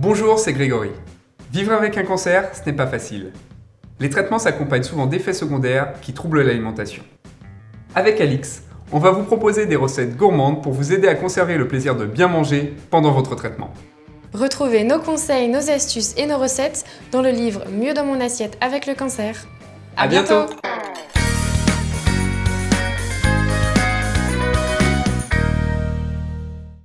Bonjour, c'est Grégory. Vivre avec un cancer, ce n'est pas facile. Les traitements s'accompagnent souvent d'effets secondaires qui troublent l'alimentation. Avec Alix, on va vous proposer des recettes gourmandes pour vous aider à conserver le plaisir de bien manger pendant votre traitement. Retrouvez nos conseils, nos astuces et nos recettes dans le livre Mieux dans mon assiette avec le cancer. À bientôt